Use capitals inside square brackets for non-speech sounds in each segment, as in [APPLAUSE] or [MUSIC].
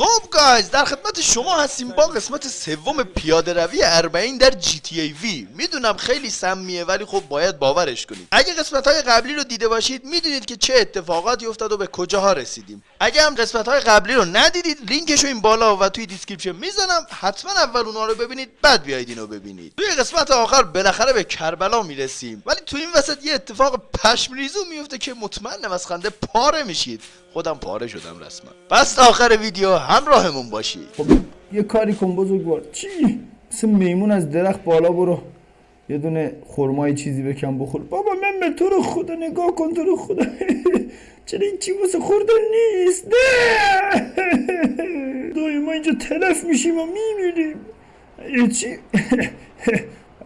خب guys در خدمت شما هستیم با قسمت سوم پیاده روی اربعین در GTA V. می‌دونم خیلی سمیه ولی خب باید باورش کنید. اگه قسمت های قبلی رو دیده باشید می‌دونید که چه اتفاقاتی افتاد و به کجاها رسیدیم. اگه هم قسمت های قبلی رو ندیدید لینکش رو این بالا و توی description می‌زنم حتما اول اونها رو ببینید بعد بیاید اینو ببینید. توی قسمت آخر بالاخره به کربلا می‌رسیم. ولی توی این وسط یه اتفاق پشم‌ریزو میفته که مطمئنم از خنده پاره میشید. خودم پاره شدم رسما. پس آخر ویدیو همراهمون باشید خب یه کاری کن بزرگوار. چی؟ مثل میمون از درخت بالا برو. یه دونه خرمای چیزی بکن بخور. بابا من به تو رو خدا نگاه کن تو رو خدا. [LAUGHS] چرا این چی واسه خوردن نیست؟ نه! [LAUGHS] دایی ما اینجا تلف میشیم و میمیریم. ای چی؟ [LAUGHS]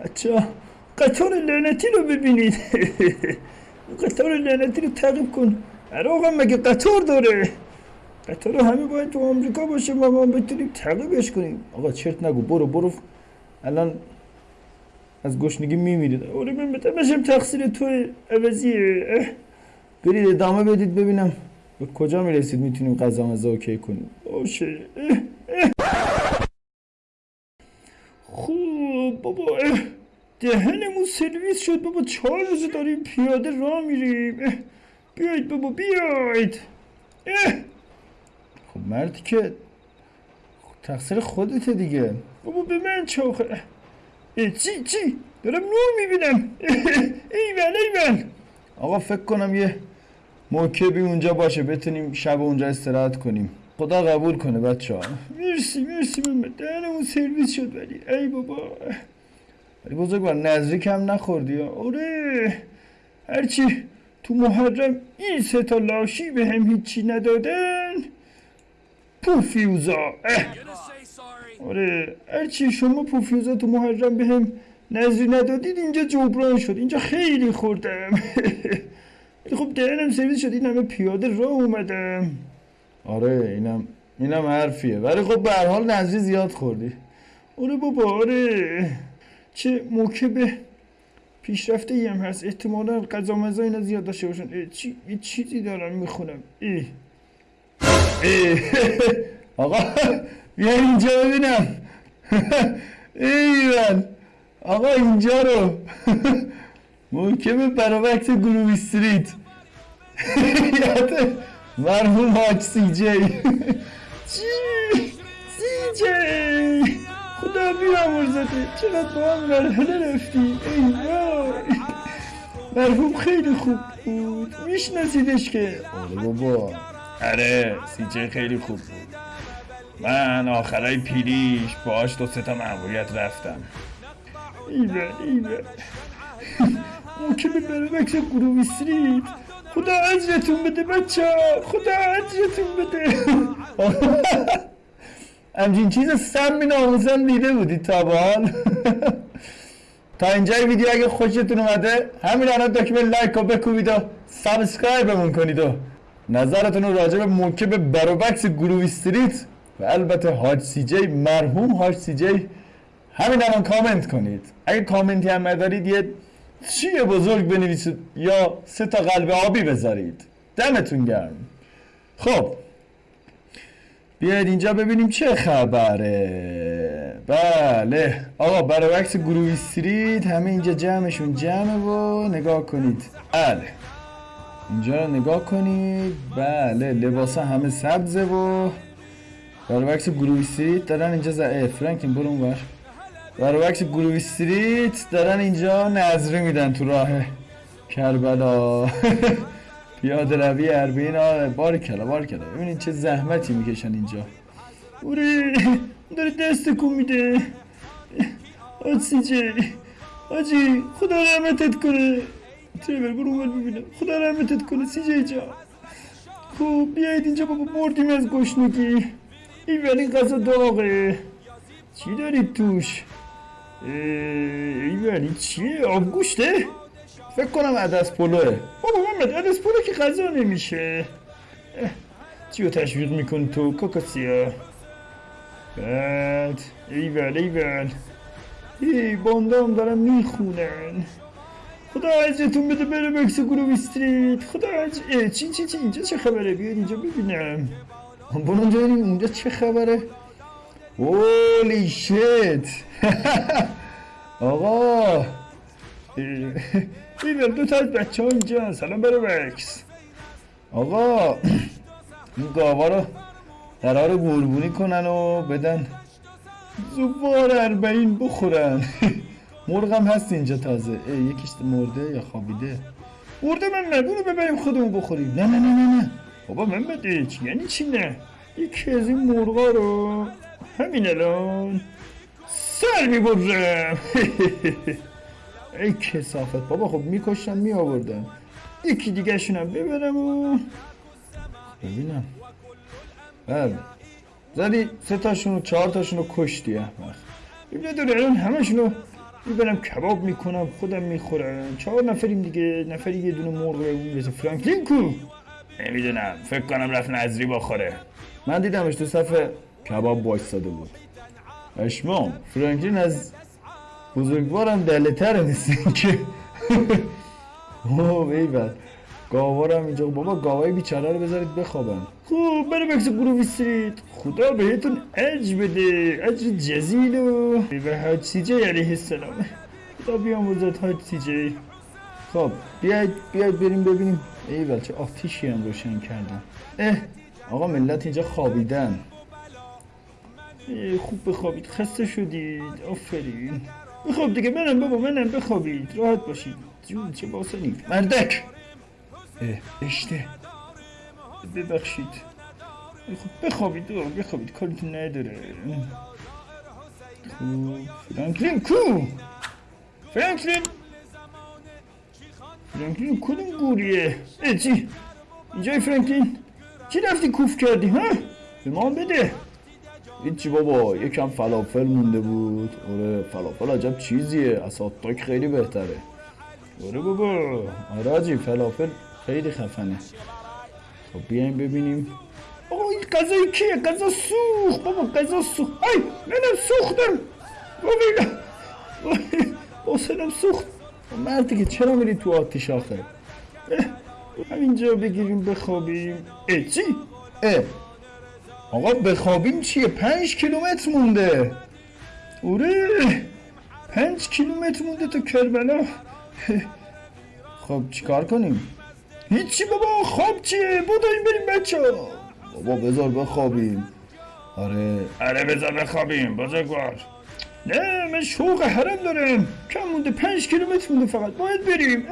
بچه قطار لعنتی رو ببینید. قطار لعنتی رو تعقیب کن. آقا مگه قطار داره؟ قطار همه باید تو آمریکا باشه ما ما بتونیم تعقیبش کنیم آقا چرت نگو برو برو الان از گشنگی میمیرید آره من بتمشم تقصیر تو عوضیه اه. برید ادامه بدید ببینم به کجا می‌رسید می‌تونیم غذا مزا اوکی کنیم باشه. خوب بابا. دهنمون سرویس شد بابا چهار روزه داریم پیاده راه میریم. بیاید بابا بیاید. مردی که تقصیر خودته دیگه. بابا به من چاخه اه، چی چی؟ دارم نور می‌بینم. ایول ایول. آقا فکر کنم یه موکبی اونجا باشه بتونیم شب اونجا استراحت کنیم. خدا قبول کنه بچه ها مرسی مرسی من دهنمون سرویس شد ولی. ای بابا. ولی بزرگوار نزدیک هم نخوردی. آره. هرچی تو محرم این سه تا لاشی به هم هیچی ندادن. پوفیوزا. آره هرچی شما پوفیوزا تو محرم به هم نظری ندادید اینجا جبران شد. اینجا خیلی خوردم. [LAUGHS] خب دهنم سرویس شد. این همه پیاده راه اومدم آره اینم اینم حرفیه. ولی خب به هر حال نظری زیاد خوردی. آره بابا آره. چه موکب پیشرفته ای هم هست. احتمالا غذا مزا اینا زیاد داشته باشن. چی چیزی دارم می‌خونم. ای [LAUGHS] آقا بیا اینجا ببینم. [LAUGHS] ایول آقا اینجا رو. [LAUGHS] محکم برابکت گروه استریت. یاد مرحوم حاج سی جی. چی؟ سی جی. خدا بیامرزته. چقدر با هم مرحله رفتیم. ای مرحوم خیلی خوب بود. میشناسیدش که. آره بابا. آره جی خیلی خوب بود. من آخرای پیریش باهاش دو تا مأموریت رفتم. ایول ایول ممکنه برای مکس گروه استریت خدا اجرتون بده بچه خدا اجرتون بده. [LAUGHS] همچین چیز سمی ناموسا دیده بودید [LAUGHS] تا به حال تا اینجای ویدیو اگه خوشتون اومده همین الان دکمه لایک و بکوبید و subscribe مون کنید و نظرتون راجع به موکب بروبکس گروه Street و البته حاج CJ مرحوم حاج CJ همین الان کامنت کنید. اگه کامنتی هم ندارید یه چیه بزرگ بنویسید یا سه تا قلب آبی بذارید. دمتون گرم. خب بیاید اینجا ببینیم چه خبره. بله. آقا برای عکس گروه استریت همه اینجا جمعشون جمعه و نگاه کنید. بله. اینجا رو نگاه کنید. بله لباسا همه سبزه و برای عکس گروه استریت دارن اینجا فرانکین برو اونور برای عکس گروه استریت دارن اینجا نظری میدن تو راه کربلا. [LAUGHS] پیاده روی اربعین آره بار کلا بار ببینید چه زحمتی می‌کشن اینجا. اوره داره دست کن میده. آجی جی آجی خدا رحمتت کنه. تریبر برو اول ببینم خدا رحمتت کنه سی جی جا خب بیایید اینجا بابا مردیم از گشنگی این ولی غذا داغه چی دارید توش این ولی چیه آبگوشته فکر کنم عدس پلوه بابا محمد عدس پلو که غذا نمیشه چی رو تشویق میکن تو کاکاسیا بعد ایول ایول ای باندام دارم می‌خونن خدا عزتون بده بره بکس گروه استریت خدا عز... اه، چی چی چی اینجا چه خبره بیاید اینجا ببینم برو اونجا ببینیم اونجا چه خبره اولی شت آقا این دو تا از بچه ها اینجا سلام برای وکس آقا این گاوا رو قرار قربونی کنن و بدن زوار اربعین بخورن مرغم هست اینجا تازه. ای یکیش مرده یا خوابیده؟ مرده من نبونه ببریم خودمون بخوریم. نه نه نه نه نه. بابا من چی؟ یعنی چی نه؟ یکی از این مرغا رو همین الان سر می‌برم [LAUGHS] ای کسافت. بابا خب میکشتم میآوردم. یکی دیگه شونم ببرم و ببینم. بله. زدی سه تاشون و چهار تاشون رو کشتی احمق. ببینه داره الان همشون رو می‌برم کباب می‌کنم خودم می‌خورم. چهار نفریم دیگه. نفری یه دونه مرغ رسه فرانکلین کو. نمی‌دونم. فکر کنم رفت نظری بخوره. من دیدمش تو صفحه. کباب وایستاده بود. اشمام فرانکلین از بزرگوارم دله تره نیست که [LAUGHS] اوه ایول. گاوارم اینجا بابا گاوای بیچاره رو بذارید بخوابن. خب بریم اکس گروه استریت خدا بهتون اج بده. اجر جزیل و به حاج سی جی علیه السلام. خدا بیاموزد حاج سی جی. خب بیاید بیاید بریم ببینیم. ایول چه آتیشی هم روشن کردن. اه آقا ملت اینجا خوابیدن. خوب بخوابید. خسته شدید. آفرین. بخواب دیگه منم بابا منم بخوابید. راحت باشید. جون چه باسنی. مردک! اشته ببخشید. خب بخوابید آقا، بخوابید. کارتون نداره. خب فرانکلین کو؟ فرانکلین؟ فرانکلین کدوم گوریه؟ چی؟ اینجای فرانکلین؟ چی رفتی کوف کردی ها؟ به ما بده. هیچی بابا یکم فلافل مونده بود. آره فلافل عجب چیزیه. از خیلی بهتره. آره بابا. آره حاجی فلافل خیلی خفنه. خب بیایم ببینیم. آقا این غذای کیه؟ غذا سوخت بابا غذا سوخت. ای منم سوختم. حسنم سوخت. مردی که چرا میری تو آتیش اه، همینجا بگیریم بخوابیم. اه چی؟ اه. آقا بخوابیم چیه؟ پنج کیلومتر مونده. اوره پنج کیلومتر مونده تا کربلا. خب چیکار کنیم؟ هیچی بابا خواب چیه؟ بوداییم بریم بچه بابا بذار بخوابیم. آره. آره بذار بخوابیم بزرگوار. نه من شوق حرم دارم. کم مونده پنج کیلومتر مونده فقط. باید بریم.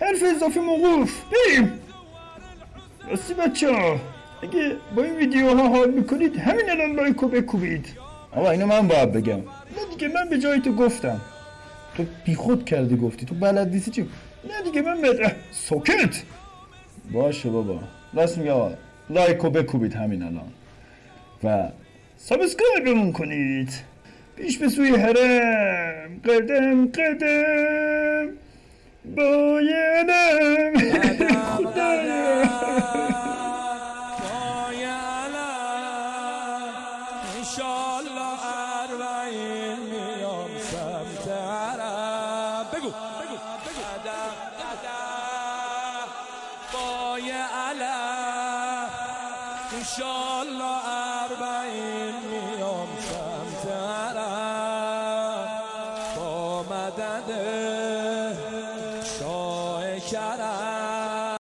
حرف اضافه موقوف. بریم. راستی بچه ها. اگه با این ویدیوها حال می‌کنید همین الان لایکو بکوبید. آقا اینو من باید بگم. نه دیگه من به جای تو گفتم. تو بیخود کردی گفتی. تو بلد نیستی چی؟ نه دیگه من به سوکت باشه بابا. راست میگه آقا. like و بکوبید همین الان. و subscribe مون کنید. پیش به سوی حرم قدم قدم. قدم بای علم انشالله